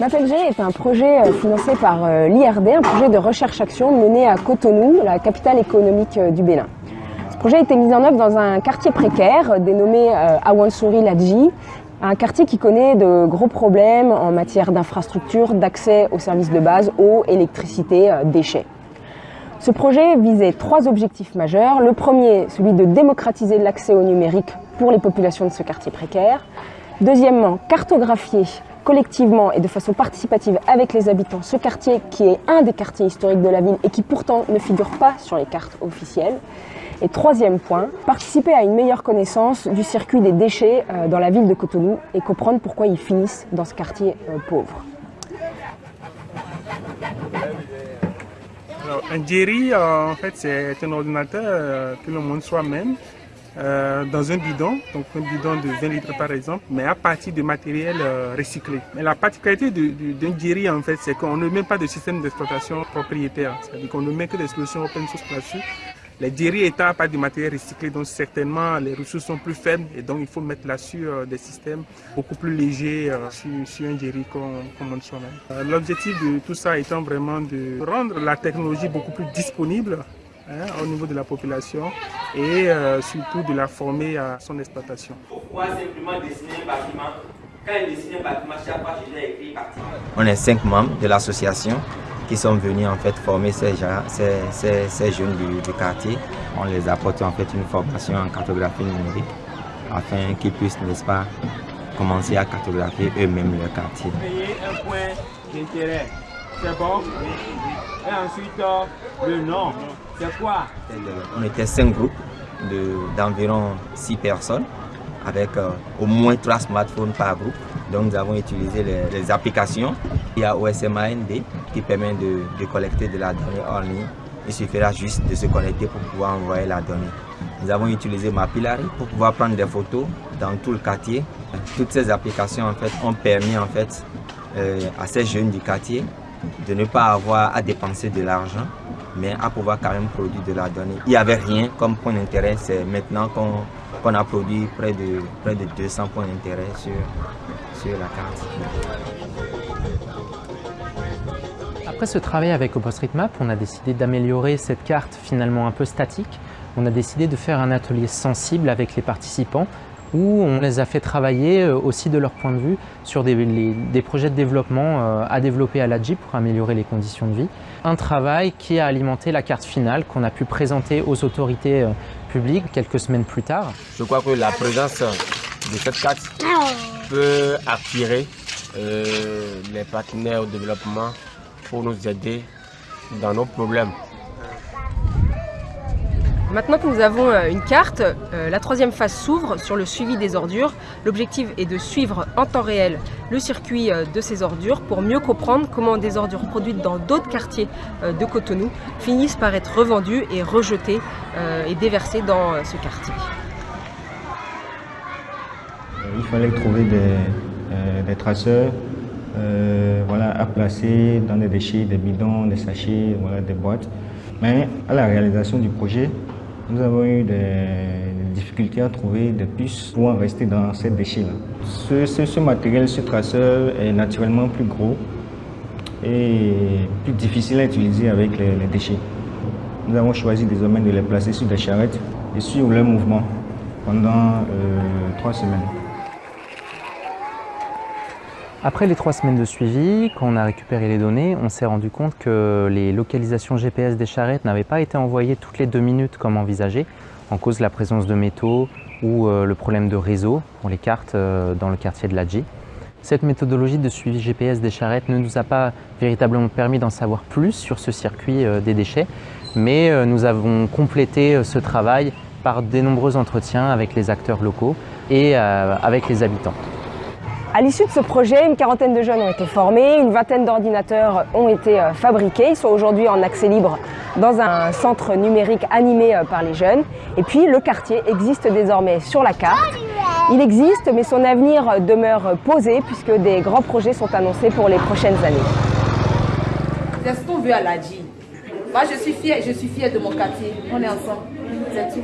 MapLG est un projet euh, financé par euh, l'IRD, un projet de recherche-action mené à Cotonou, la capitale économique euh, du Bénin. Ce projet a été mis en œuvre dans un quartier précaire dénommé Awansuri Ladji, un quartier qui connaît de gros problèmes en matière d'infrastructure, d'accès aux services de base, eau, électricité, déchets. Ce projet visait trois objectifs majeurs. Le premier, celui de démocratiser l'accès au numérique pour les populations de ce quartier précaire. Deuxièmement, cartographier collectivement et de façon participative avec les habitants ce quartier qui est un des quartiers historiques de la ville et qui pourtant ne figure pas sur les cartes officielles. Et troisième point, participer à une meilleure connaissance du circuit des déchets euh, dans la ville de Cotonou et comprendre pourquoi ils finissent dans ce quartier euh, pauvre. un Jerry, euh, en fait, c'est un ordinateur que le monde soi-même euh, dans un bidon, donc un bidon de 20 litres par exemple, mais à partir de matériel euh, recyclé. Mais la particularité d'un Jerry en fait, c'est qu'on ne met pas de système d'exploitation propriétaire, c'est-à-dire qu'on ne met que des solutions open source là-dessus. Les Jerry étant à partir de matériel recyclé, donc certainement les ressources sont plus faibles et donc il faut mettre là-dessus euh, des systèmes beaucoup plus légers sur, un Jerry qu'on monte soi-même. L'objectif de tout ça étant vraiment de rendre la technologie beaucoup plus disponible Hein, au niveau de la population et euh, surtout de la former à son exploitation. Pourquoi simplement dessiner un bâtiment Quand il dessine un bâtiment, chaque fois je l'ai écrit bâtiment. On est cinq membres de l'association qui sont venus en fait former ces, ces, ces, jeunes du, quartier. On les apporte en fait une formation en cartographie numérique afin qu'ils puissent, n'est-ce pas, commencer à cartographier eux-mêmes leur quartier. Payer un point d'intérêt, c'est bon Et ensuite, euh, le nom. On était cinq groupes d'environ six personnes avec euh, au moins trois smartphones par groupe. Donc nous avons utilisé les, applications. Il y a OSMAND qui permet de, collecter de la donnée en ligne. Il suffira juste de se connecter pour pouvoir envoyer la donnée. Nous avons utilisé Mapillary pour pouvoir prendre des photos dans tout le quartier. Toutes ces applications en fait, ont permis en fait, euh, à ces jeunes du quartier de ne pas avoir à dépenser de l'argent mais à pouvoir quand même produire de la donnée. Il n'y avait rien comme point d'intérêt, c'est maintenant qu'on a produit près de, près de 200 points d'intérêt sur, sur la carte. Après ce travail avec OpenStreetMap, on a décidé d'améliorer cette carte finalement un peu statique. On a décidé de faire un atelier sensible avec les participants où on les a fait travailler euh, aussi de leur point de vue sur des, projets de développement euh, à développer à l'AGI pour améliorer les conditions de vie. Un travail qui a alimenté la carte finale qu'on a pu présenter aux autorités euh, publiques quelques semaines plus tard. Je crois que la présence de cette carte peut attirer les partenaires au développement pour nous aider dans nos problèmes. Maintenant que nous avons euh, une carte, euh, la troisième phase s'ouvre sur le suivi des ordures. L'objectif est de suivre en temps réel le circuit euh, de ces ordures pour mieux comprendre comment des ordures produites dans d'autres quartiers de Cotonou finissent par être revendues et rejetées et déversées dans ce quartier. Il fallait trouver des, traceurs voilà, à placer dans des déchets, des bidons, des sachets, voilà, des boîtes. Mais à la réalisation du projet, nous avons eu des difficultés à trouver des puces pour rester dans ces déchets-là. Ce, matériel, ce traceur est naturellement plus gros et plus difficile à utiliser avec les, déchets. Nous avons choisi désormais de les placer sur des charrettes et suivre leur mouvement pendant euh, trois semaines. Après les trois semaines de suivi, quand on a récupéré les données, on s'est rendu compte que les localisations GPS des charrettes n'avaient pas été envoyées toutes les deux minutes comme envisagé, en cause de la présence de métaux ou euh, le problème de réseau pour les cartes euh, dans le quartier de l'Adji. Cette méthodologie de suivi GPS des charrettes ne nous a pas véritablement permis d'en savoir plus sur ce circuit euh, des déchets, mais nous avons complété ce travail par de nombreux entretiens avec les acteurs locaux et avec les habitants. À l'issue de ce projet, une quarantaine de jeunes ont été formés, une vingtaine d'ordinateurs ont été euh, fabriqués. Ils sont aujourd'hui en accès libre dans un centre numérique animé euh, par les jeunes. Et puis le quartier existe désormais sur la carte. Il existe, mais son avenir demeure posé puisque des grands projets sont annoncés pour les prochaines années. C'est ce qu'on veut à. Moi, je suis fière, je suis fière de mon quartier. On est ensemble. C'est tout.